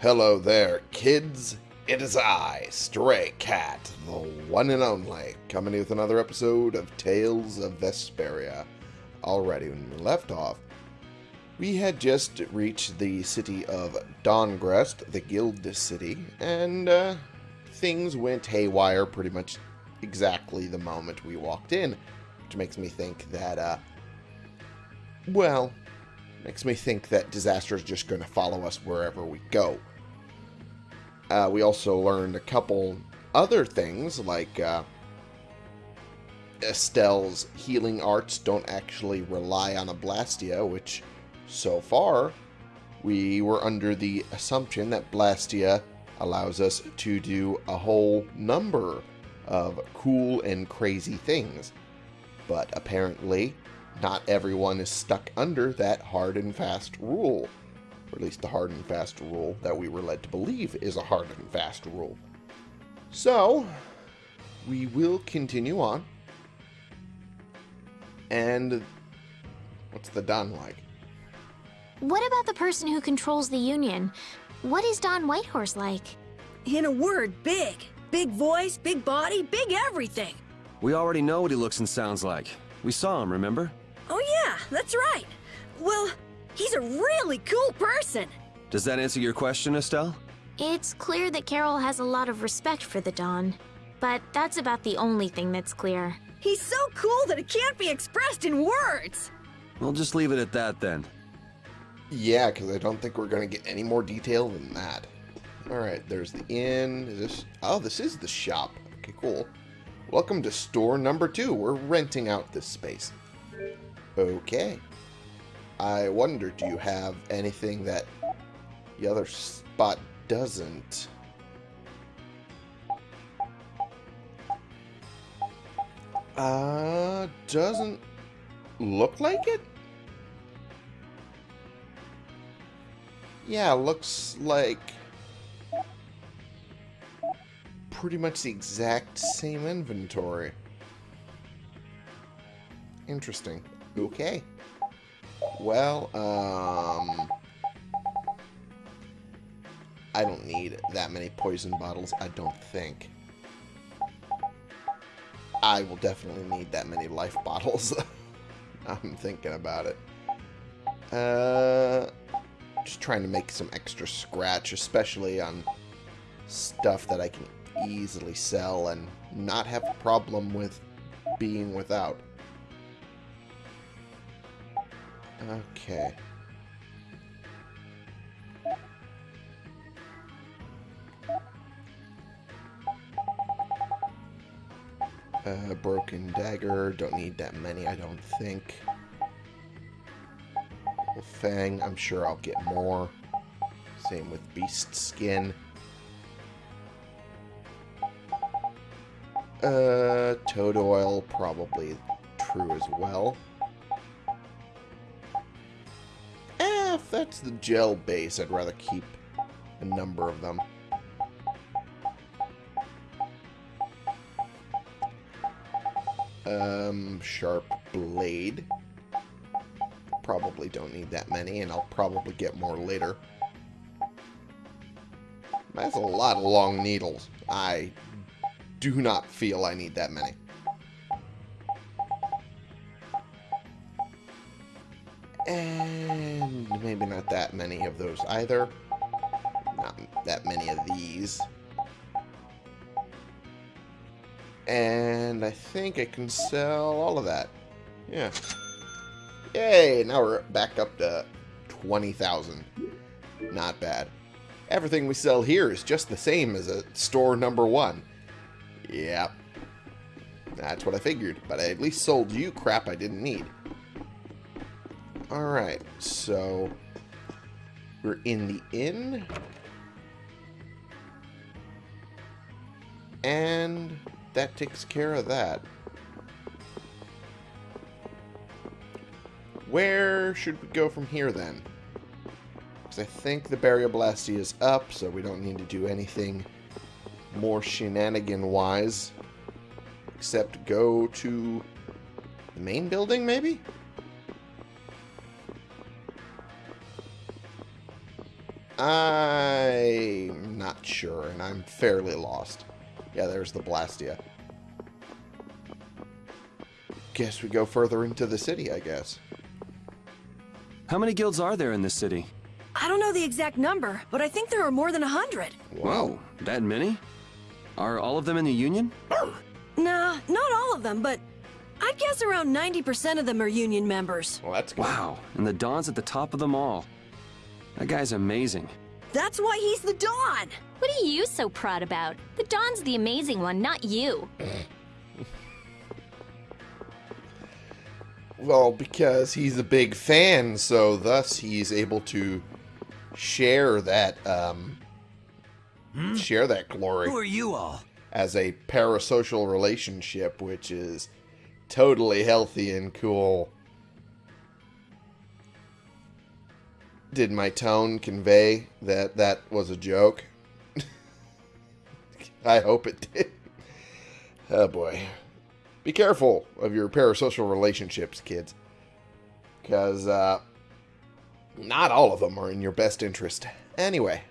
Hello there, kids. It is I, Stray Cat, the one and only, coming with another episode of Tales of Vesperia. Already, when we left off, we had just reached the city of Dahngrest, the guild city, and uh, things went haywire pretty much exactly the moment we walked in, which makes me think that, uh, well, makes me think that disaster is just going to follow us wherever we go. Uh, we also learned a couple other things, like uh, Estelle's healing arts don't actually rely on a Blastia, which so far we were under the assumption that Blastia allows us to do a whole number of cool and crazy things. But apparently, not everyone is stuck under that hard and fast rule or at least the hard and fast rule that we were led to believe is a hard and fast rule. So, we will continue on. And what's the Don like? What about the person who controls the Union? What is Don Whitehorse like? In a word, big. Big voice, big body, big everything. We already know what he looks and sounds like. We saw him, remember? Oh yeah, that's right. Well, he's a really cool person. Does that answer your question, Estelle? It's clear that Karol has a lot of respect for the Don, but that's about the only thing that's clear. He's so cool that it can't be expressed in words. We'll just leave it at that then. Yeah, because I don't think we're going to get any more detail than that. Alright, there's the inn. Is this... Oh, this is the shop. Okay, cool. Welcome to store number two. We're renting out this space. Okay. I wonder, do you have anything that the other spot doesn't? Uh, doesn't look like it? Yeah, looks like pretty much the exact same inventory. Interesting. Okay. Well, um... I don't need that many poison bottles, I don't think. I will definitely need that many life bottles. I'm thinking about it. Uh, just trying to make some extra scratch, especially on stuff that I can easily sell and not have a problem with being without. Okay. Uh, broken dagger. Don't need that many, I don't think. Fang, I'm sure I'll get more. Same with beast skin. Uh, toad oil, probably true as well. If that's the gel base, I'd rather keep a number of them. Um, sharp blade. Probably don't need that many, and I'll probably get more later. That's a lot of long needles. I do not feel I need that many. Maybe not that many of those either. Not that many of these. And I think I can sell all of that. Yeah. Yay! Now we're back up to 20,000. Not bad. Everything we sell here is just the same as a store number one. Yep. That's what I figured. But I at least sold you crap I didn't need. Alright, so... We're in the inn. And that takes care of that. Where should we go from here then? Because I think the Blastia is up, so we don't need to do anything more shenanigan-wise. Except go to the main building, maybe? I not sure, and I'm fairly lost. Yeah, there's the Blastia. Guess we go further into the city, I guess. How many guilds are there in this city? I don't know the exact number, but I think there are more than a hundred. Whoa, that many? Are all of them in the Union? Nah, not all of them, but I'd guess around 90% of them are Union members. Well, that's good. Wow, and the Don's at the top of them all. That guy's amazing. That's why he's the Don! What are you so proud about? The Don's the amazing one, not you. Well, because he's a big fan, so thus he's able to share that um share that glory Who are you all? as a parasocial relationship, which is totally healthy and cool. Did my tone convey that that was a joke? I hope it did. Oh boy. Be careful of your parasocial relationships, kids. Because, uh, not all of them are in your best interest. Anyway,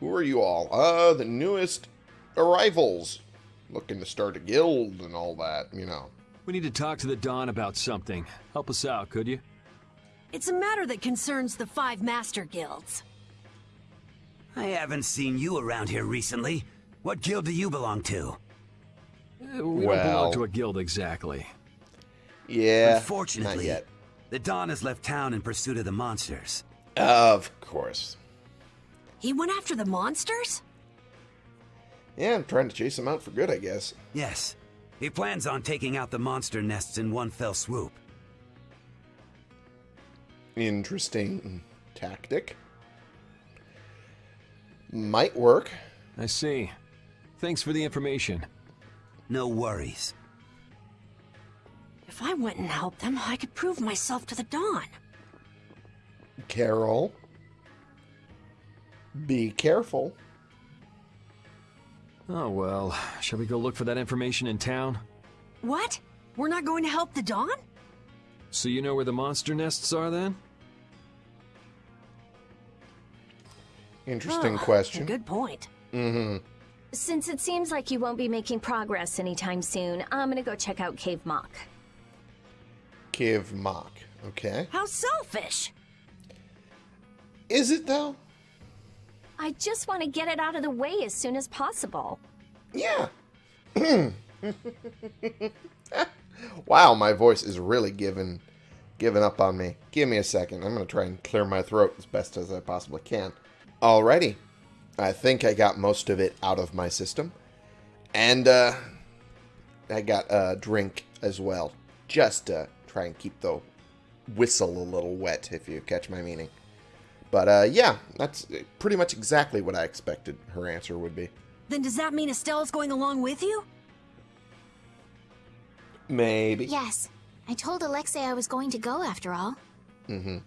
who are you all? Uh, the newest arrivals. Looking to start a guild and all that, you know. We need to talk to the Don about something. Help us out, could you? It's a matter that concerns the five master guilds. I haven't seen you around here recently. What guild do you belong to? Uh, We don't belong to a guild exactly. Yeah, not Unfortunately, yet. the Don has left town in pursuit of the monsters. Of course. He went after the monsters? Yeah, I'm trying to chase him out for good, I guess. Yes, he plans on taking out the monster nests in one fell swoop. Interesting tactic. Might work. I see. Thanks for the information. No worries. If I went and helped them, I could prove myself to the Don. Karol. Be careful. Oh well, shall we go look for that information in town? What? We're not going to help the Don? So you know where the monster nests are then? Interesting Oh, question. Good point. Mm-hmm. Since it seems like you won't be making progress anytime soon, I'm gonna go check out Cave Mock. Cave mock. Okay. How selfish! Is it though? I just want to get it out of the way as soon as possible. Yeah. wow, my voice is really giving giving up on me. Give me a second. I'm gonna try and clear my throat as best as I possibly can. Alrighty. I think I got most of it out of my system. And uh I got a drink as well. Just to try and keep the whistle a little wet, if you catch my meaning. But uh yeah, that's pretty much exactly what I expected her answer would be. Then does that mean Estelle's going along with you? Maybe. Yes, I told Alexei I was going to go after all. Mm-hmm.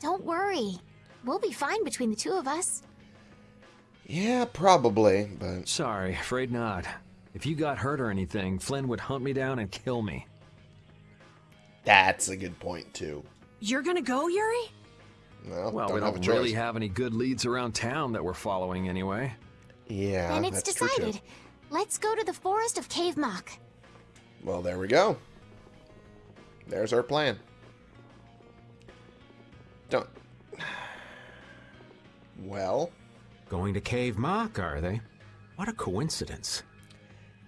Don't worry. We'll be fine between the two of us. Yeah, probably, but Sorry, afraid not. If you got hurt or anything, Flynn would hunt me down and kill me. that's a good point too. You're gonna go, Yuri? Well, Well, don't we don't a really have any good leads around town that we're following anyway. Yeah, then it's that's true, too. decided. Let's go to the Forest of Cave Mock. Well, there we go. There's our plan. Don't. Well, Going to Cave Mock, are they? What a coincidence.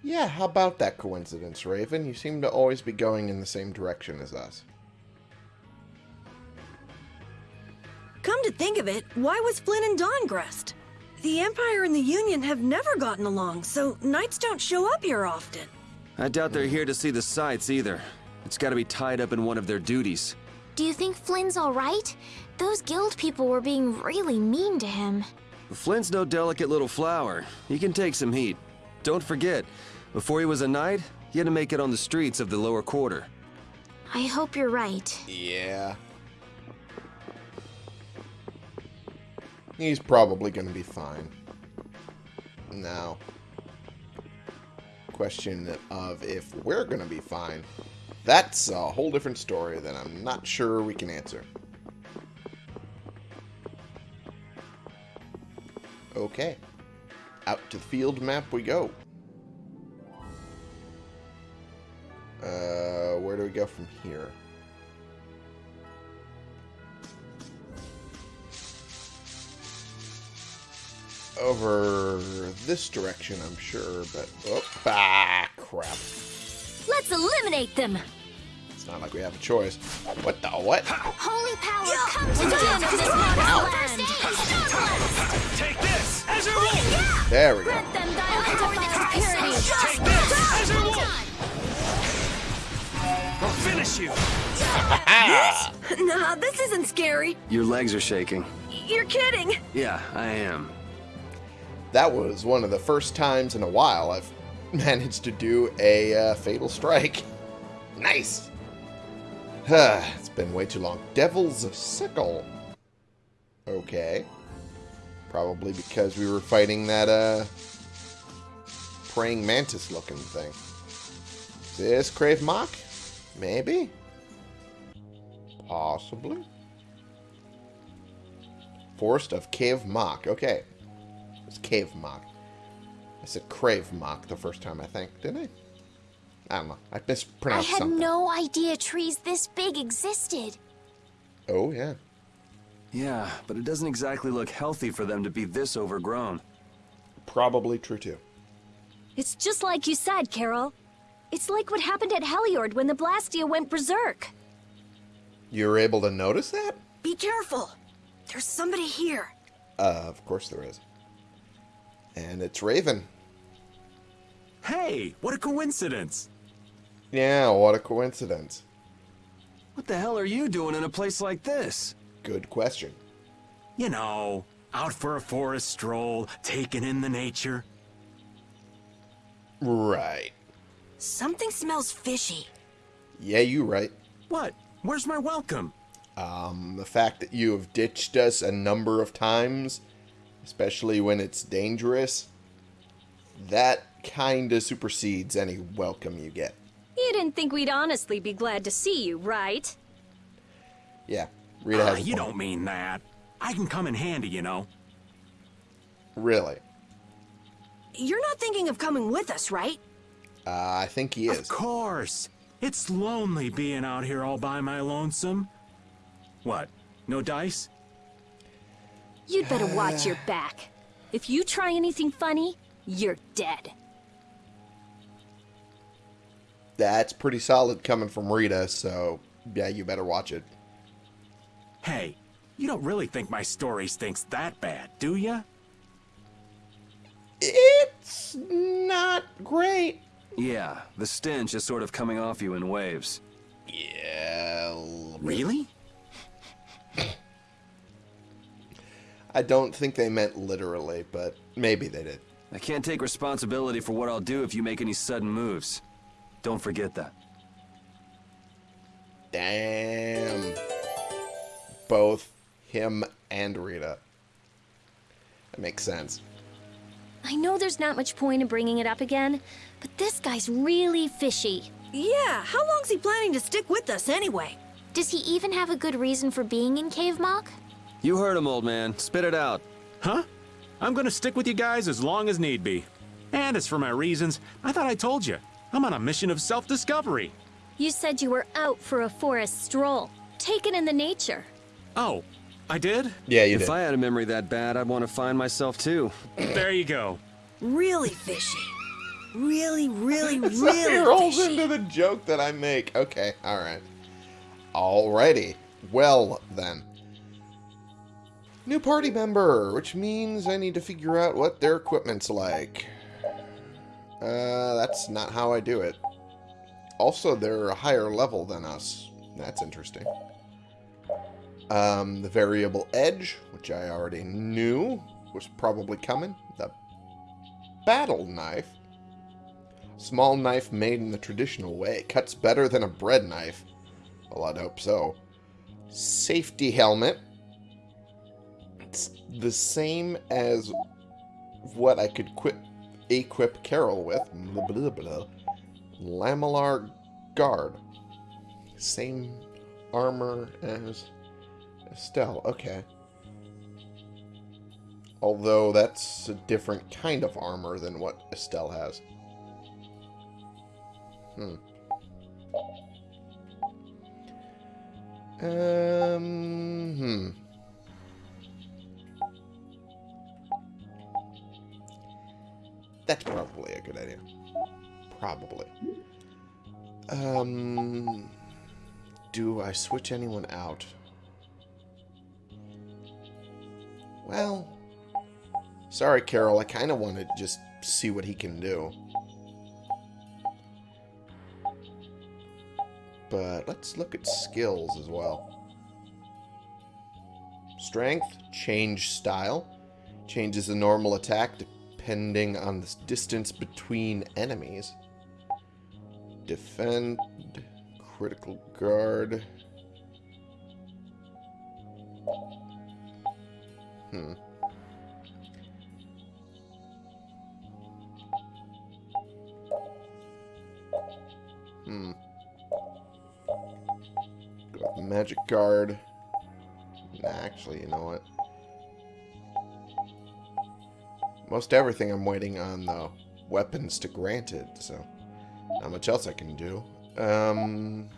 yeah. How about that coincidence, Raven? You seem to always be going in the same direction as us. Come to think of it, why was Flynn and Dahngrest? The Empire and the Union have never gotten along, so knights don't show up here often. I doubt they're here to see the sights either. It's gotta be tied up in one of their duties. Do you think Flynn's alright? Those guild people were being really mean to him. Flynn's no delicate little flower. He can take some heat. Don't forget, before he was a knight, he had to make it on the streets of the lower quarter. I hope you're right. Yeah. He's probably going to be fine. Now, question of if we're going to be fine, that's a whole different story that I'm not sure we can answer. Okay. Out to the field map we go. Uh, where do we go from here? Over this direction, I'm sure, but... Oh, ah, crap. Let's eliminate them! It's not like we have a choice. What the what? Holy power, come to the of this land! Take this! Azure Wolf! There we go. Grant them dialectical purity! Take this! Azure Wolf! I'll finish you! Nah, this isn't scary. Your legs are shaking. You're kidding. Yeah, I am. That was one of the first times in a while I've managed to do a uh, fatal strike. Nice. it's been way too long. Devil's Sickle. Okay. Probably because we were fighting that uh praying mantis looking thing. Is this Crave Mock? Maybe. Possibly. Forest of Cave Mock. Okay. It's Cave Mock. I said Crave Mock the first time, I think. Didn't I? I don't know. I mispronounced something. I had something. no idea trees this big existed. Oh, yeah. Yeah, but it doesn't exactly look healthy for them to be this overgrown. Probably true, too. It's just like you said, Karol. It's like what happened at Heliord when the Blastia went berserk. You were able to notice that? Be careful. There's somebody here. Uh, of course there is. And it's Raven. Hey, what a coincidence! Yeah, what a coincidence. What the hell are you doing in a place like this? Good question. You know, out for a forest stroll, taking in the nature. Right. Something smells fishy. Yeah, you right. What? Where's my welcome? Um, the fact that you have ditched us a number of times, especially when it's dangerous, that kinda supersedes any welcome you get. You didn't think we'd honestly be glad to see you, right? Yeah, Rita has a you point. don't mean that. I can come in handy, you know. Really. You're not thinking of coming with us, right? Uh, I think he is. Of course. It's lonely being out here all by my lonesome. What? No dice? You'd better watch your back. If you try anything funny, you're dead. That's pretty solid coming from Rita, so yeah, you better watch it. Hey, you don't really think my story stinks that bad, do ya? It's not great. Yeah, the stench is sort of coming off you in waves. Yeah. a little bit. Really? I don't think they meant literally, but maybe they did. I can't take responsibility for what I'll do if you make any sudden moves. Don't forget that. Damn. Both him and Rita. That makes sense. I know there's not much point in bringing it up again, but this guy's really fishy. Yeah, how long's he planning to stick with us anyway? Does he even have a good reason for being in Cave Mock? You heard him, old man. Spit it out. Huh? I'm gonna stick with you guys as long as need be. And as for my reasons, I thought I told you. I'm on a mission of self-discovery. You said you were out for a forest stroll, taken in the nature. Oh, I did? Yeah, you If did. If I had a memory that bad, I'd want to find myself too. There you go. Really fishy. Really, really, It really rolls fishy. into the joke that I make. Okay, alright. Alrighty. Well, then. New party member, which means I need to figure out what their equipment's like. Uh, that's not how I do it. Also, they're a higher level than us. That's interesting. Um, the variable edge, which I already knew was probably coming. The battle knife. Small knife made in the traditional way. It Cuts better than a bread knife. Well, I'd hope so. Safety helmet. It's the same as what I could quit, equip Karol with. Blah, blah, blah. Lamellar guard. Same armor as Estelle. Okay. Although that's a different kind of armor than what Estelle has. Hmm. Um, hmm. That's probably a good idea. Probably. Um, do I switch anyone out? Well, sorry, Karol. I kind of want to just see what he can do. But let's look at skills as well. Strength, change style. Changes the normal attack depending on the distance between enemies. Defend, critical guard. Hmm. Hmm. Magic guard. Actually, you know what? Most everything I'm waiting on the weapons to grant it, so not much else I can do. Um,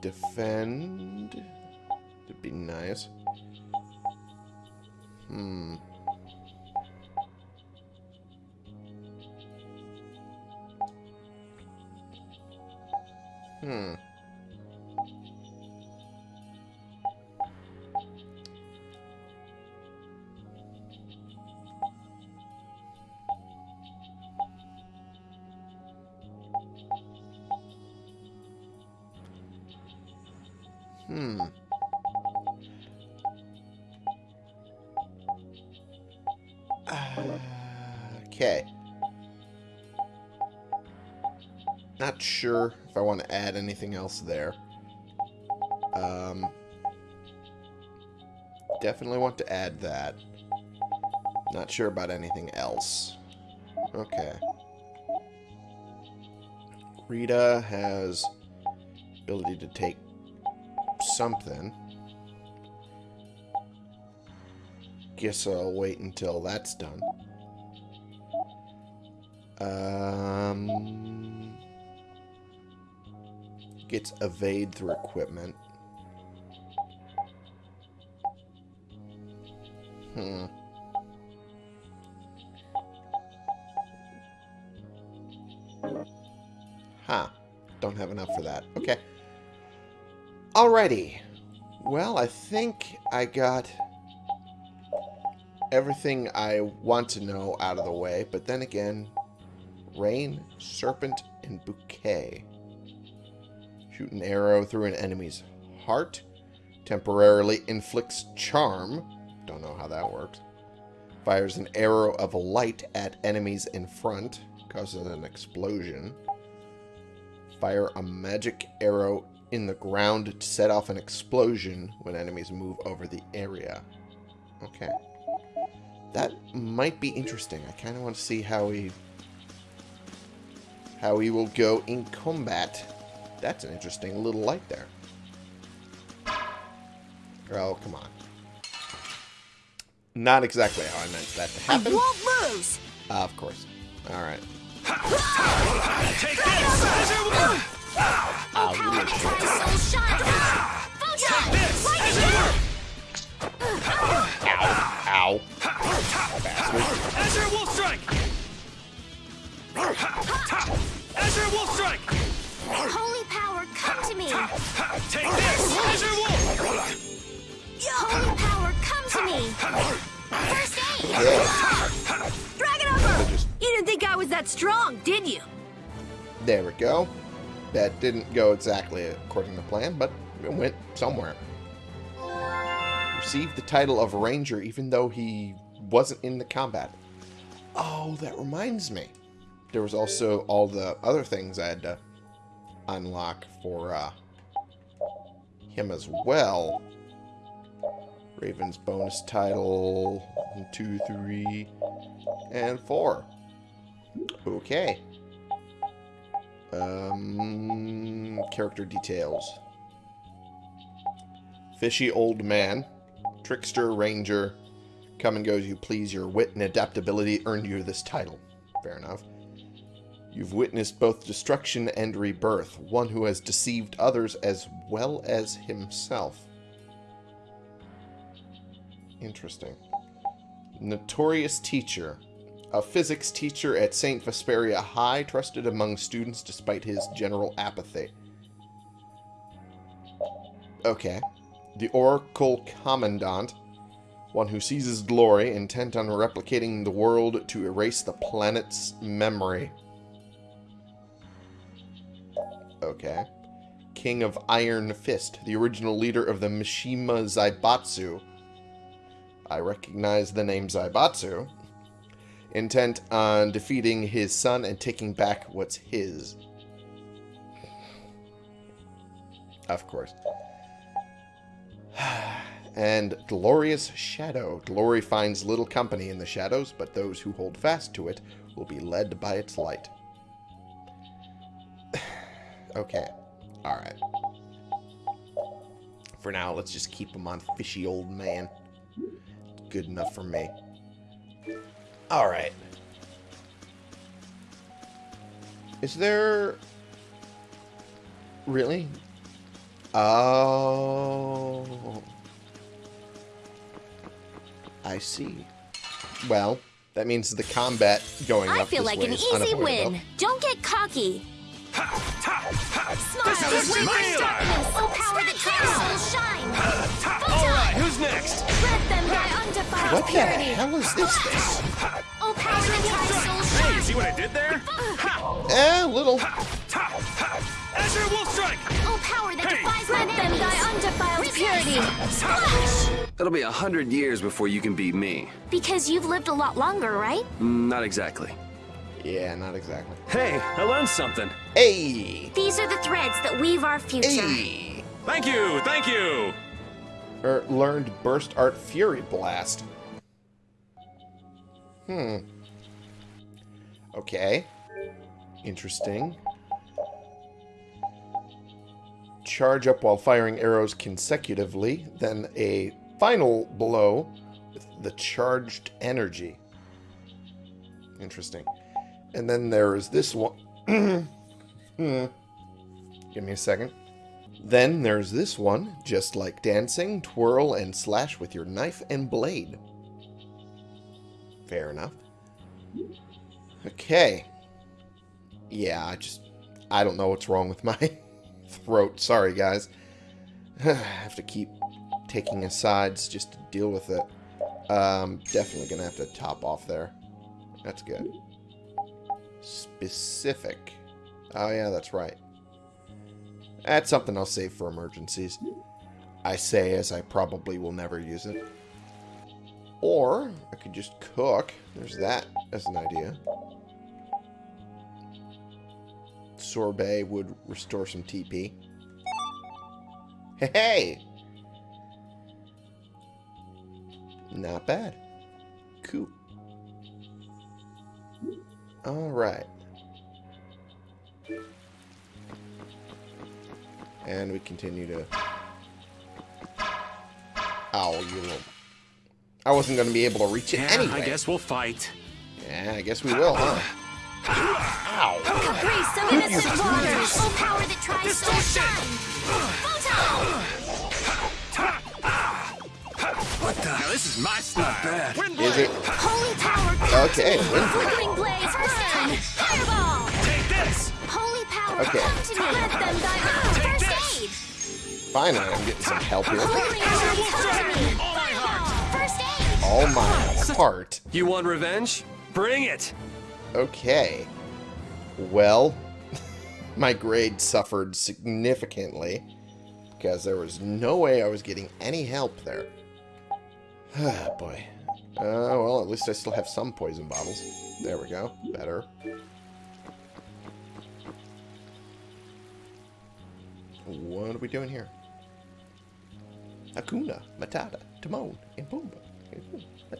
defend would be nice. Hmm. Hmm. Okay. Not sure if I want to add anything else there. Um, definitely want to add that. Not sure about anything else. Okay. Rita has ability to take something. Guess I'll wait until that's done. Um, gets evade through equipment. Hmm. Huh. Don't have enough for that. Okay. Alrighty. Well, I think I got everything I want to know out of the way, but then again, Rain, Serpent, and Bouquet. Shoot an arrow through an enemy's heart. Temporarily inflicts charm. Don't know how that works. Fires an arrow of light at enemies in front. Causes an explosion. Fire a magic arrow in the ground to set off an explosion when enemies move over the area. Okay. That might be interesting. I kind of want to see how he how he will go in combat. That's an interesting little light there. Oh, come on. Not exactly how I meant that to happen. won't lose! Uh, of course. Alright. Take this! Bastard. Azure Wolf Strike! Azure Wolf Strike! Holy power, come to me! Take this! Azure Wolf! Holy power, come to me! First aid! Yeah. Dragon Upper! Just You didn't think I was that strong, did you? There we go. That didn't go exactly according to plan, but it went somewhere. Received the title of Ranger even though he wasn't in the combat. Oh, that reminds me. There was also all the other things I had to unlock for uh, him as well. Raven's bonus title, one, two, three, and four. Okay. Um, character details. Fishy old man. Trickster, ranger. Come and go as you please. Your wit and adaptability earned you this title. Fair enough. You've witnessed both destruction and rebirth. One who has deceived others as well as himself. Interesting. Notorious teacher. A physics teacher at St. Vesperia High, trusted among students despite his general apathy. Okay. The Oracle Commandant. One who seizes glory, intent on replicating the world to erase the planet's memory. Okay. King of Iron Fist, the original leader of the Mishima Zaibatsu. I recognize the name Zaibatsu. Intent on defeating his son and taking back what's his. Of course. and Glorious Shadow. Glory finds little company in the shadows, but those who hold fast to it will be led by its light. okay. Alright. For now, let's just keep him on fishy old man. Good enough for me. Alright. Is there... Really? Oh... I see. Well, that means the combat going I up feel this like way an easy win. Don't get cocky. Smile. This is Witness my darkness. Oh, power that tries soul shine. Alright, who's next? Let them die undefiled What the hell is this thing? Oh, power that tries soul shine. See what I did there? Eh, little. Azure Wolf Strike! Oh, power that defies Let them die undefiled purity. Splash. It'll be a hundred years before you can beat me. Because you've lived a lot longer, right? Mm, Not exactly. Yeah, not exactly. Hey, I learned something. Hey! These are the threads that weave our future. Hey! Thank you, thank you. Er, learned Burst Art Fury Blast. Hmm. Okay. Interesting. Charge up while firing arrows consecutively, then a final blow with the charged energy. Interesting. And then there is this one. Give me a second. Then there's this one, just like dancing, twirl and slash with your knife and blade. Fair enough. Okay. Yeah, I just... I don't know what's wrong with my throat. Sorry, guys. I have to keep taking asides just to deal with it. Um, definitely gonna have to top off there. That's good. Specific. Oh, yeah, that's right. That's something I'll save for emergencies. I say as I probably will never use it. Or, I could just cook. There's that as an idea. Sorbet would restore some TP. Hey! Not bad. Cool. Alright. And we continue to... Ow, you little... I wasn't going to be able to reach it Yeah, anyway. I guess we'll fight. Yeah, I guess we will, huh? Ow. Caprice some innocent waters. Oh, power that tries soul shine. Photon. What the? Now this is my style. Wind Is it? Holy power. Okay, come to me. Wind Blade. Flickering blaze. Burn. Fireball. Take this! Holy power. Okay. Come to me. Let them die. Ah, First aid. Finally, I'm getting some help here. Holy power. Come to me. Fireball. First aid. All my heart. You want revenge? Bring it! Okay. Well, my grade suffered significantly because there was no way I was getting any help there. Ah, boy. Uh, well, at least I still have some poison bottles. There we go. Better. What are we doing here? Akuna, Matata, Timon, and Pumbaa.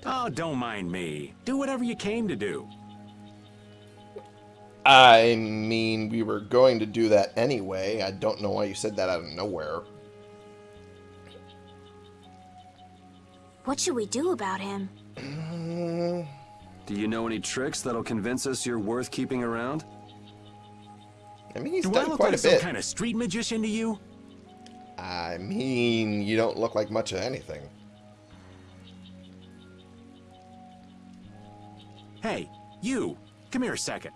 Oh, don't mind me. Do whatever you came to do. I mean, we were going to do that anyway. I don't know why you said that out of nowhere. What should we do about him? Do you know any tricks that'll convince us you're worth keeping around? I mean, he's Do I look quite like a some kind of street magician to you? I mean, you don't look like much of anything. Hey, you. Come here a second.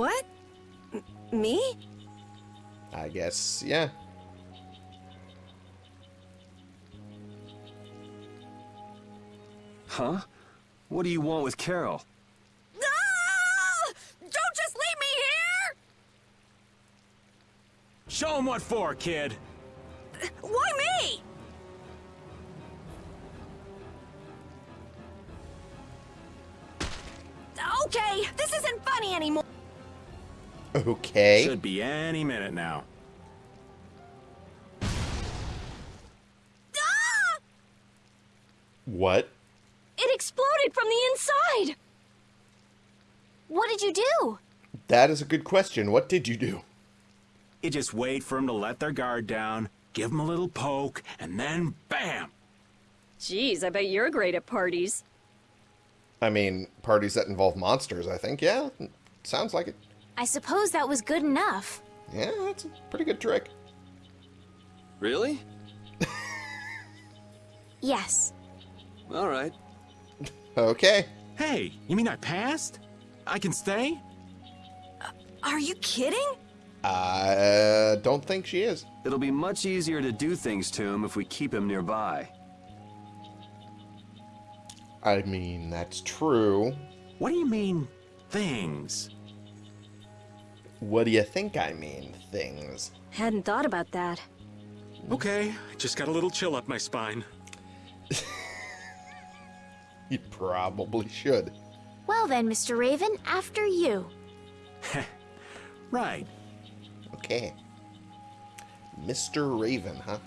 What? M- me? I guess, yeah. Huh? What do you want with Karol? Ah! Don't just leave me here! Show him what for, kid. Why me? Okay, this isn't funny anymore. Okay. Should be any minute now. Ah! What? It exploded from the inside! What did you do? That is a good question. What did you do? You just wait for them to let their guard down, give them a little poke, and then bam! Jeez, I bet you're great at parties. I mean, parties that involve monsters, I think. Yeah, sounds like it. I suppose that was good enough. Yeah, that's a pretty good trick. Really? Yes. All right. Okay. Hey, you mean I passed? I can stay? Uh, are you kidding? I don't think she is. It'll be much easier to do things to him if we keep him nearby. I mean, that's true. What do you mean, things? What do you think I mean, things? Hadn't thought about that. Okay, just got a little chill up my spine. You probably should. Well then, Mr. Raven, after you. Right. Okay. Mr. Raven, huh?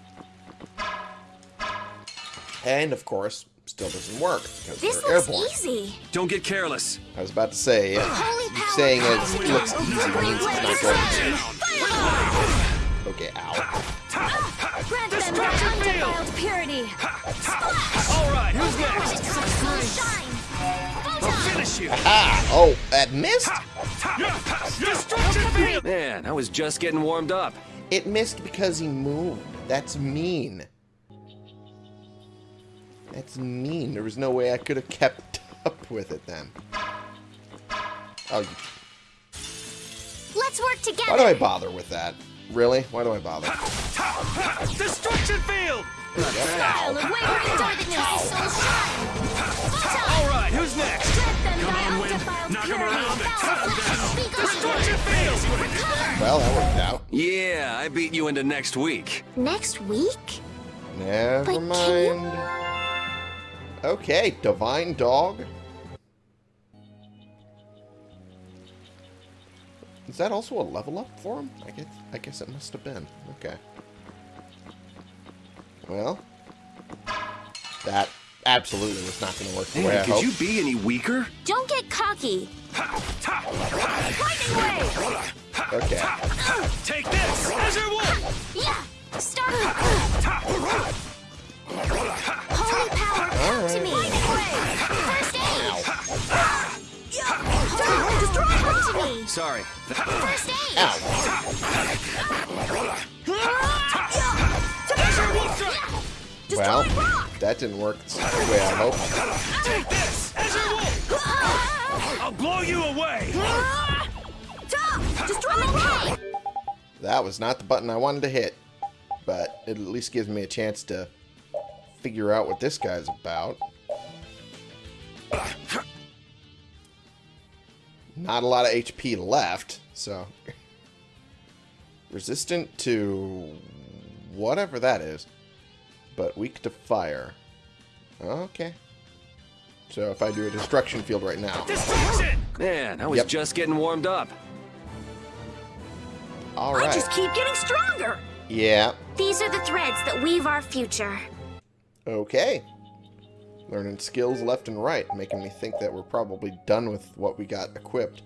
And, of course, still doesn't work because This they're looks airborne. easy. Don't get careless. I was about to say, yeah, Holy saying it looks easy means it's not going to. Okay, ow. Grant them their undefiled purity! All right, who's next? Shine! Finish you. Ah! Oh, that missed? Man, I was just getting warmed up. It missed because he moved. That's mean. That's mean. There was no way I could have kept up with it then. Oh, Let's work together. why together. do I bother with that? Really? Why do I bother? Destruction field! Style of wavering darkness, so shine! All right, who's next? Grant them thy on, Wynn. undefiled Knock 'em purity! around and Foul flesh, speak Destruction field! Well, that worked out. Yeah, I beat you into next week. Next week? Never But can you- mind. Okay, Divine Dog. Is that also a level up for him? I guess I guess it must have been. Okay. Well, that absolutely was not going to work the way I could hoped. you be any weaker? Don't get cocky. Lightning wave! Okay. Take this! Azure Wolf! Yeah! Start Holy power, come to me! First aid! Come to me! Sorry. First aid! Ow. Well, rock! that didn't work the way I hoped. Take this! Azure Wolf! I'll blow you away! Destroy okay! That was not the button I wanted to hit, but it at least gives me a chance to figure out what this guy's about. Not a lot of HP left, so... Resistant to whatever that is, but weak to fire. Okay. So if I do a destruction field right now... Destruction! Man, I was Yep. just getting warmed up. All right. I just keep getting stronger. Yeah. These are the threads that weave our future. Okay. Learning skills left and right, making me think that we're probably done with what we got equipped.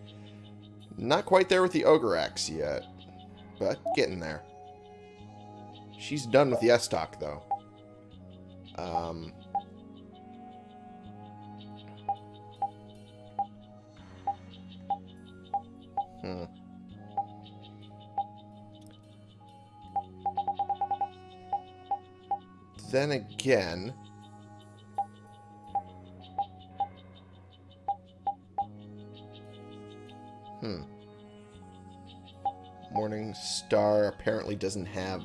Not quite there with the Ogre Axe yet, but getting there. She's done with the S-Stock, though. Um, hmm. Then again... Hmm. Morning Star apparently doesn't have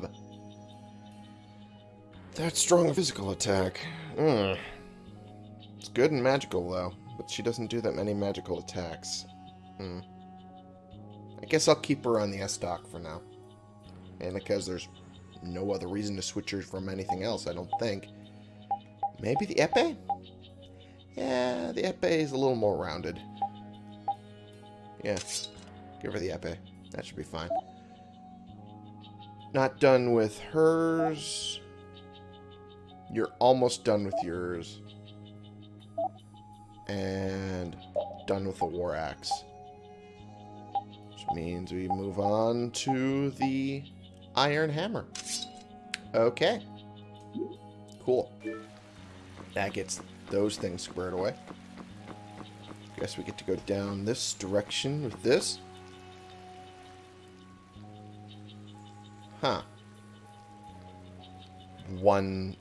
that strong physical attack. Hmm. It's good and magical, though, but she doesn't do that many magical attacks. Hmm. I guess I'll keep her on the S-Stock for now. And because there's no other reason to switch her from anything else, I don't think. Maybe the Epe? Yeah, the Epe is a little more rounded. Yeah, give her the Epe. That should be fine. Not done with hers. You're almost done with yours. And done with the War Axe. Which means we move on to the Iron Hammer. Okay. Cool. That gets those things squared away. Guess we get to go down this direction with this. Huh. One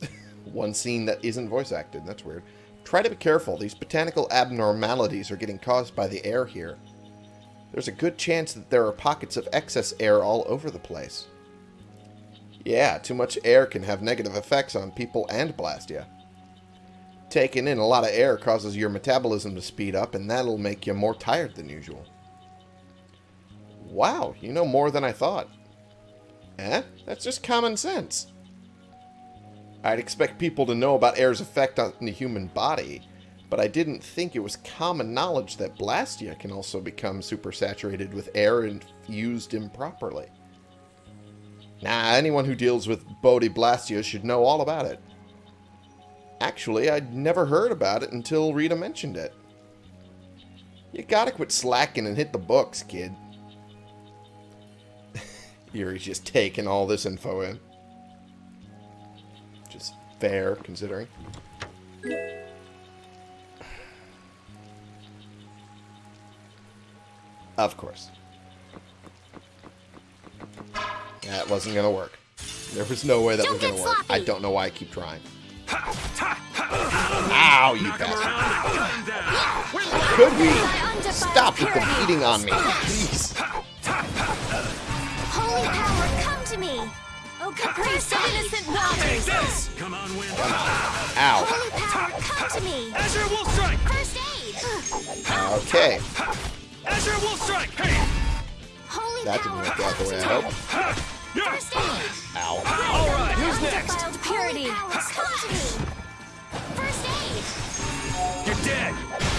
one scene that isn't voice acted. That's weird. Try to be careful. These botanical abnormalities are getting caused by the air here. There's a good chance that there are pockets of excess air all over the place. Yeah, too much air can have negative effects on people and Blastia. Taking in a lot of air causes your metabolism to speed up, and that'll make you more tired than usual. Wow, you know more than I thought. Eh? That's just common sense. I'd expect people to know about air's effect on the human body, but I didn't think it was common knowledge that Blastia can also become supersaturated with air and used improperly. Nah, anyone who deals with Bodhi Blastia should know all about it. Actually, I'd never heard about it until Rita mentioned it. You gotta quit slacking and hit the books, kid. Yuri's just taking all this info in. Just fair, considering. Of course. That wasn't gonna work. There was no way that Don't was gonna work. I don't know why I keep trying. Ow, you bastard. Could we stop with the beating on me? Please. Holy power, come to me! Oh, caprice of innocent waters! Come on, Win. Ow. Holy power, come to me! Azure Wolf Strike! First aid! Okay. Azure Wolf Strike! Hey! Holy That didn't power, work out the way I hoped. to! First aid! Ow. All right, who's next? Purity. Powers, come to me! First aid! You're dead.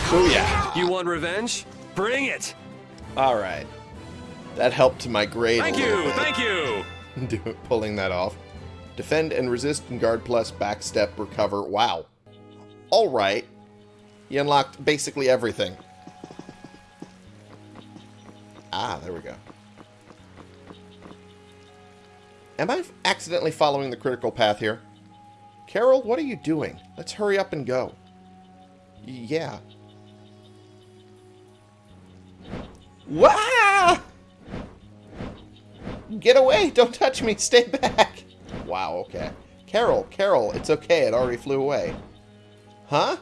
Booyah. You want revenge? Bring it! Alright. That helped to my grade Thank a you, bit. thank you. Do- pulling that off. Defend and resist and guard plus, backstep, recover. Wow. Alright. You unlocked basically everything. Ah, there we go. Am I accidentally following the critical path here? Karol, what are you doing? Let's hurry up and go. Yeah. Wah! Get away! Don't touch me! Stay back! Wow, okay. Karol, Karol, it's okay. It already flew away. Huh?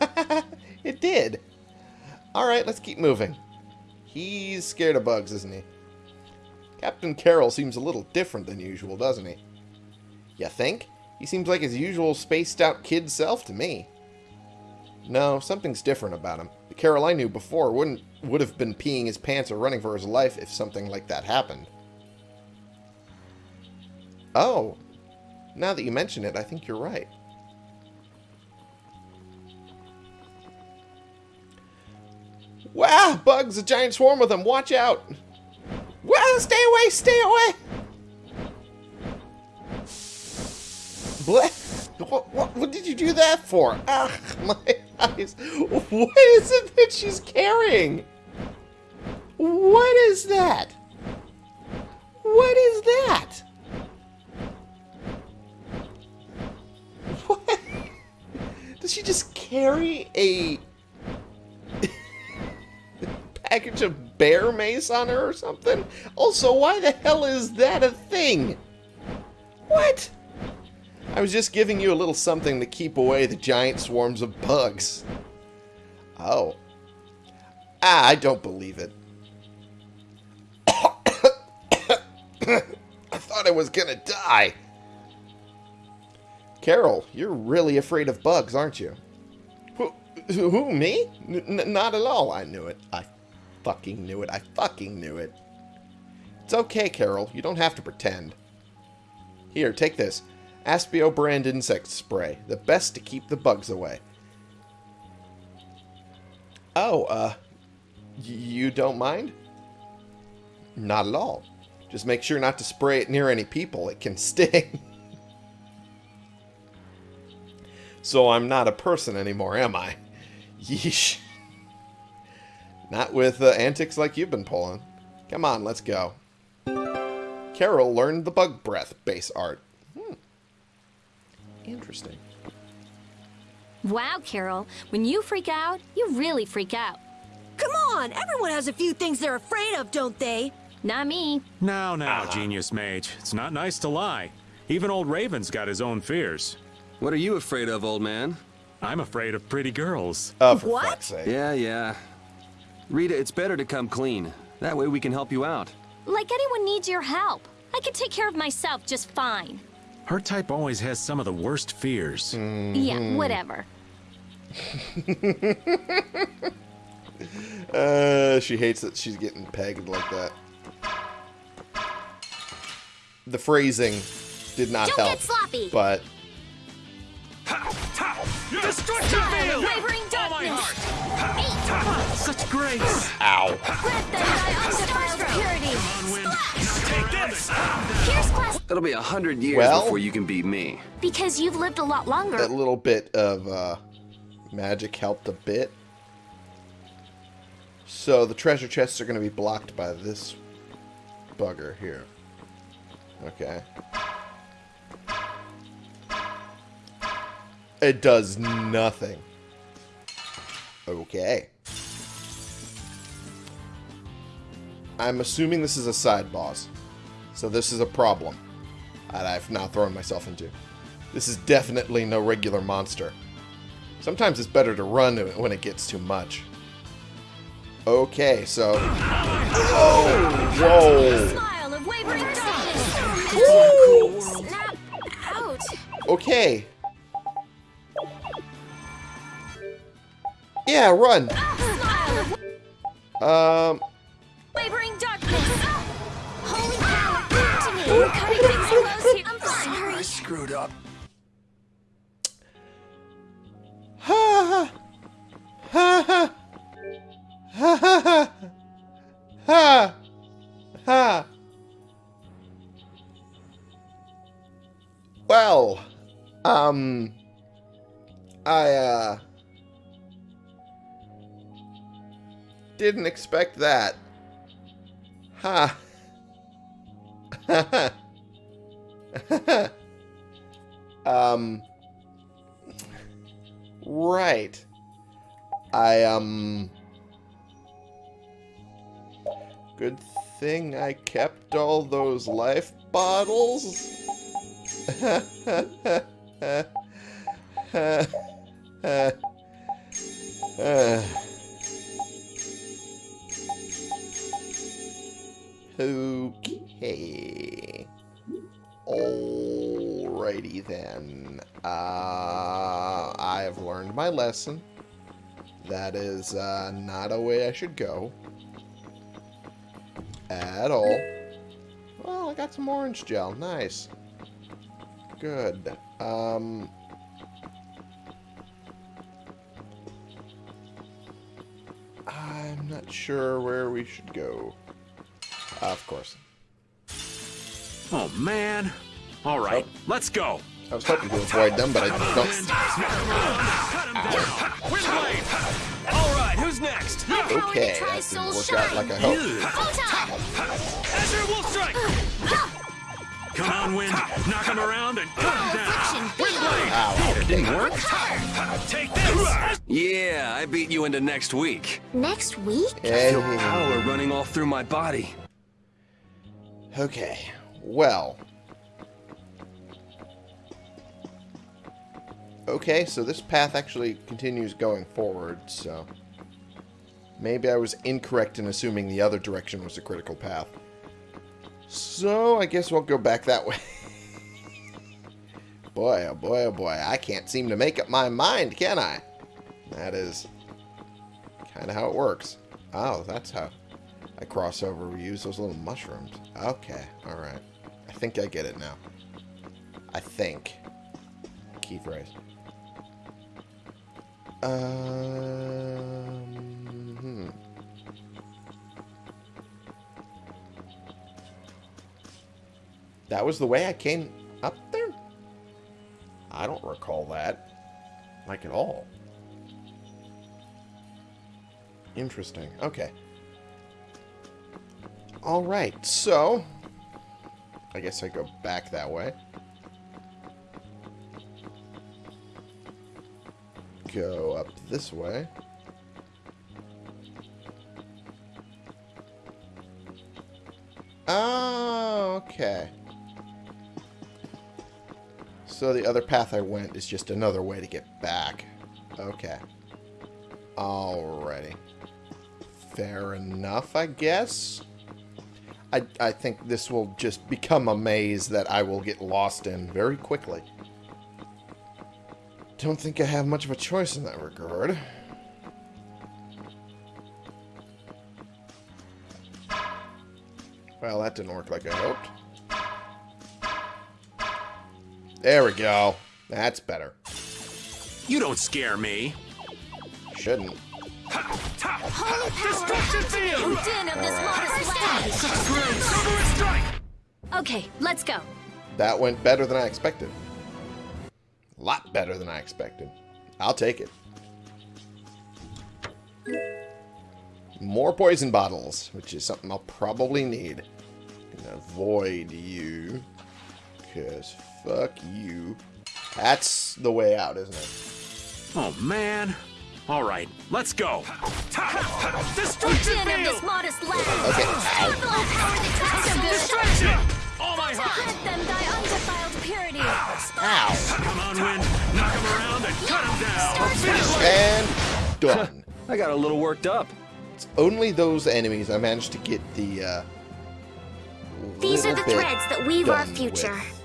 it did. Alright, let's keep moving. He's scared of bugs, isn't he? Captain Karol seems a little different than usual, doesn't he? You think? He seems like his usual spaced out kid self to me. No, something's different about him. The Karol I knew before wouldn't would have been peeing his pants or running for his life if something like that happened. Oh, now that you mention it, I think you're right. Wow, bugs, a giant swarm of them. Watch out. Well, stay away, stay away. What? What, what, what did you do that for? Ah, my eyes. What is it that she's carrying? What is that? What is that? What? Does she just carry a package of bear mace on her or something? Also, why the hell is that a thing? What? I was just giving you a little something to keep away the giant swarms of bugs. Oh. Ah, I don't believe it. I thought I was gonna die. Karol, you're really afraid of bugs, aren't you? Who, who me? N not at all. I knew it. I fucking knew it. I fucking knew it. It's okay, Karol. You don't have to pretend. Here, take this. Aspio brand insect spray. The best to keep the bugs away. Oh, uh, you don't mind? Not at all. Just make sure not to spray it near any people. It can sting. so I'm not a person anymore, am I? Yeesh. Not with uh, antics like you've been pulling. Come on, let's go. Karol learned the bug breath base art. Hmm. Interesting. Wow, Karol. When you freak out, you really freak out. Come on, everyone has a few things they're afraid of, don't they? Not me. Now, now, Genius Mage. It's not nice to lie. Even old Raven's got his own fears. What are you afraid of, old man? I'm afraid of pretty girls. Oh, for What? fuck's sake. Yeah, yeah. Rita, it's better to come clean. That way we can help you out. Like anyone needs your help. I can take care of myself just fine. Her type always has some of the worst fears. Yeah, whatever. Uh, she hates that she's getting pegged like that. The phrasing did not Don't help. get sloppy. But Destruction field! Wavering darkness! Such grace! ow. Let them die undefiled purity! Take this! Here's class It'll be a hundred years Well- before you can beat me. Because you've lived a lot longer. That little bit of uh, magic helped a bit. So the treasure chests are going to be blocked by this bugger here. Okay. It does nothing. Okay. I'm assuming this is a side boss. So this is a problem that I've now thrown myself into. This is definitely no regular monster. Sometimes it's better to run when it gets too much. Okay, so... Oh! Whoa! smile of wavering darkness! Snap out. Okay. Yeah, run! Um... Wavering darkness! Holy cow, back to me. We're cutting things close here. I'm Sorry. I screwed up. Ha ha ha ha ha ha ha Well, um, I uh didn't expect that. Ha. um. Right. I, um... Good thing I kept all those life bottles. Okay. Alrighty then. Uh, I have learned my lesson. That is uh, not a way I should go. At all. Well, I got some orange gel. Nice. Good. Um... I'm not sure where we should go. Of course. Oh, man. All right, oh. let's go. I was hoping to avoid them, but I don't. Windblade! All right, who's next? Power to Okay, that didn't work out like I hoped. Azure Wolf Strike! Come on, Wind. Knock him around and cut him down. Windblade! Ow. That didn't work? Take this! Yeah, I beat you into next week. Next week? Hey. Power running all through my body. Okay. Well. Okay, so this path actually continues going forward, so... Maybe I was incorrect in assuming the other direction was a critical path. So, I guess we'll go back that way. boy, oh boy, oh boy. I can't seem to make up my mind, can I? That is kind of how it works. Oh, that's how I cross over. We use those little mushrooms. Okay, alright. I think I get it now. I think. Key phrase. Um, hmm. That was the way I came up there? I don't recall that. Like at all. Interesting. Okay. Alright, so... I guess I go back that way. Go up this way. Oh, okay. So the other path I went is just another way to get back. Okay. Alrighty. Fair enough, I guess. I, I think this will just become a maze that I will get lost in very quickly. Don't think I have much of a choice in that regard. Well, that didn't work like I hoped. There we go. That's better. You don't scare me. Shouldn't. Holy power! Destruction field! Moved in of this modest land. Strike! Okay, let's go. That went better than I expected. A lot better than I expected. I'll take it. More poison bottles, which is something I'll probably need. Gonna avoid you. Because fuck you. That's the way out, isn't it? Oh, man. All right, let's go. Moved Destruction in of this modest land. Okay, ow. Full power that cuts so All my To heart! them thy undefiled purity. Ow. Come on, Wind. Knock him around and cut him down. Finish And done. I got a little worked up. It's only those enemies I managed to get the, uh... These are the threads that weave our future. with.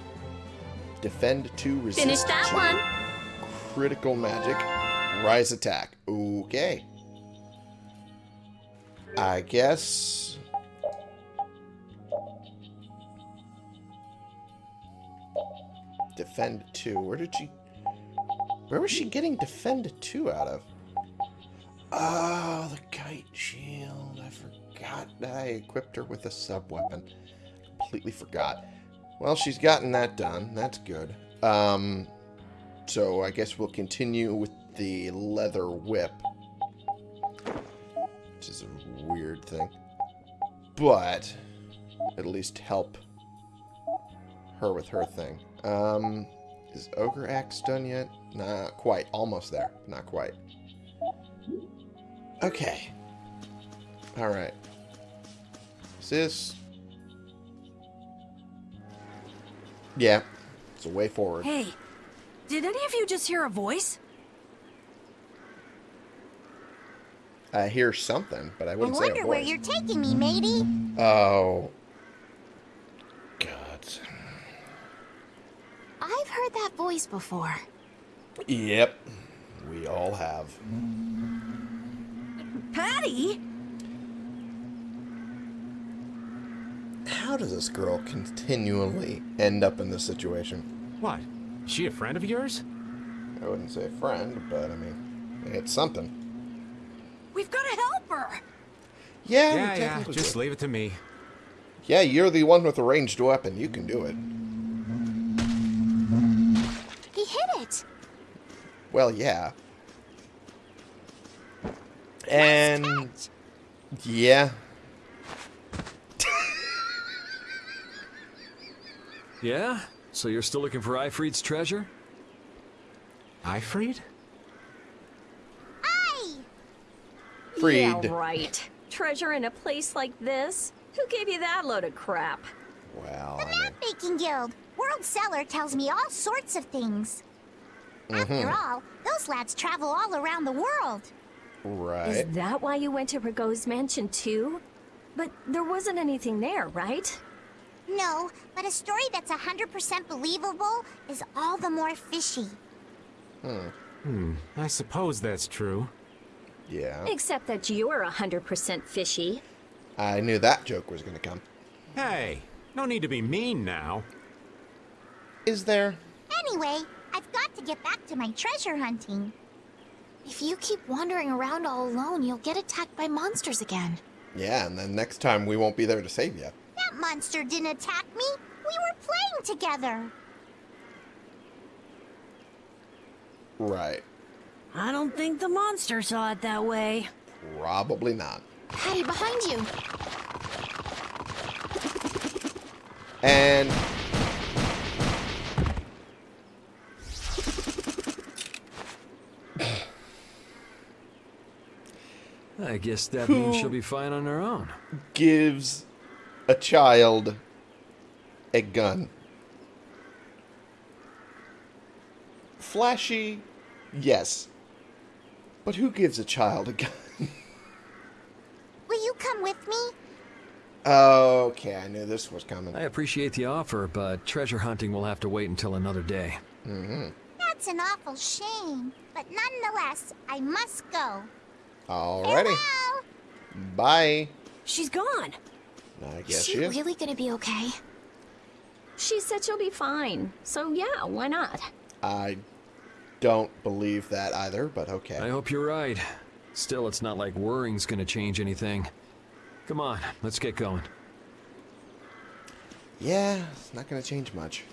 Defend 2, resist Finish that 2. one. Critical magic. Rise attack. Okay. I guess... Defend 2. Where did she... Where was she getting Defend 2 out of? Oh, the kite shield. I forgot that I equipped her with a sub-weapon. Completely forgot. Well, she's gotten that done. That's good. Um, so I guess we'll continue with the leather whip. Which is a weird thing. But at least help her with her thing. Um, is Ogre Axe done yet? Not quite. Almost there. Not quite. Okay. Alright. Is this... Yeah. It's a way forward. Hey, did any of you just hear a voice? I hear something, but I I wouldn't say a wonder where you're taking me, matey. Oh. God. I've heard that voice before. Yep. We all have. Patty? How does this girl continually end up in this situation? What? Is she a friend of yours? I wouldn't say friend, but I mean, it's something. We've got to help her. Yeah, Yeah, yeah. Just do. leave it to me. Yeah, you're the one with the ranged weapon. You can do it. He hit it. Well, yeah. And yeah. Yeah? So you're still looking for Ifrit's treasure? Ifrit? Freed. Yeah, right. Treasure in a place like this? Who gave you that load of crap? Well, The I mean, Map Making Guild. World Seller tells me all sorts of things. After all, those lads travel all around the world. right. Is that why you went to Ragou's mansion too? But there wasn't anything there, right? No, but a story that's 100% believable is all the more fishy. Hmm. I suppose that's true. Yeah. Except that you're a 100% fishy. I knew that joke was going to come. Hey, no need to be mean now. Is there? Anyway, I've got to get back to my treasure hunting. If you keep wandering around all alone, you'll get attacked by monsters again. Yeah, and then next time we won't be there to save you. That monster didn't attack me. We were playing together. Right. I don't think the monster saw it that way. Probably not. Patty, behind you! And I guess that means she'll be fine on her own. gives a child a gun. Flashy, yes. But who gives a child a gun? Will you come with me? okay, I knew this was coming. I appreciate the offer, but treasure hunting will have to wait until another day. Mm-hmm. That's an awful shame. But nonetheless, I must go. Alrighty. Farewell! Bye. She's gone. I Is guess she she is. really gonna be okay? She said she'll be fine. So yeah, why not? I don't believe that either, but okay. I hope you're right. Still, it's not like worrying's gonna change anything. Come on, let's get going. Yeah, it's not going to change much.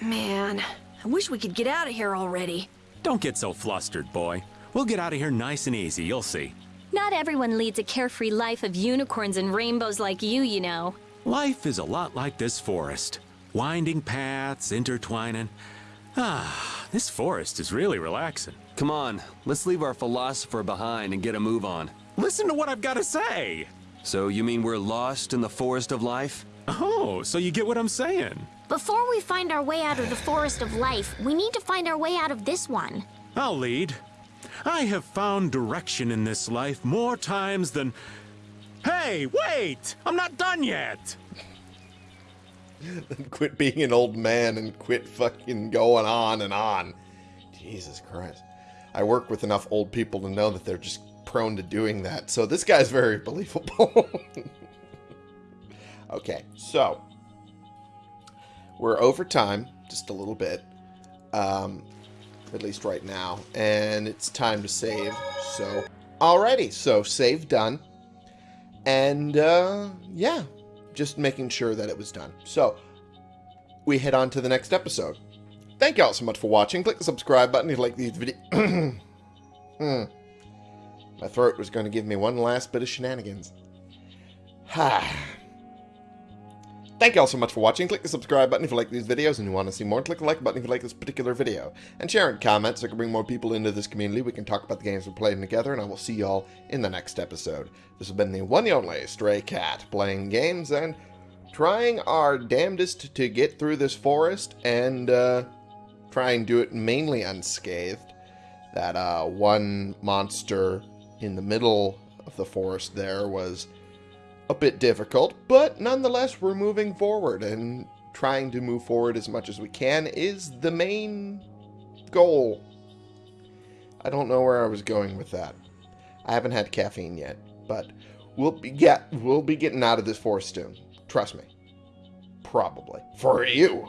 Man, I wish we could get out of here already. Don't get so flustered, boy. We'll get out of here nice and easy, you'll see. Not everyone leads a carefree life of unicorns and rainbows like you, you know. Life is a lot like this forest. Winding paths, intertwining. Ah, this forest is really relaxing. Come on, let's leave our philosopher behind and get a move on. Listen to what I've got to say. So you mean we're lost in the forest of life? Oh, so you get what I'm saying? Before we find our way out of the forest of life, we need to find our way out of this one. I'll lead. I have found direction in this life more times than. Hey, wait! I'm not done yet! quit being an old man and quit fucking going on and on. Jesus Christ. I work with enough old people to know that they're just prone to doing that. So this guy's very believable. okay, so we're over time just a little bit. Um, at least right now. And it's time to save. So, alrighty. So, save done. And, uh, yeah. Just making sure that it was done. So, we head on to the next episode. Thank you all so much for watching. Click the subscribe button if you like these videos. hmm. My throat was going to give me one last bit of shenanigans. Ha. Thank you all so much for watching. Click the subscribe button if you like these videos and you want to see more. Click the like button if you like this particular video. And share and comment so I can bring more people into this community. We can talk about the games we're playing together, and I will see you all in the next episode. This has been the one and only Stray Cat, playing games and trying our damnedest to get through this forest and uh, try and do it mainly unscathed. That uh, one monster in the middle of the forest there was a bit difficult, but nonetheless, we're moving forward, and trying to move forward as much as we can is the main goal. I don't know where I was going with that. I haven't had caffeine yet, but we'll be get we'll be getting out of this forest soon. Trust me. Probably for you.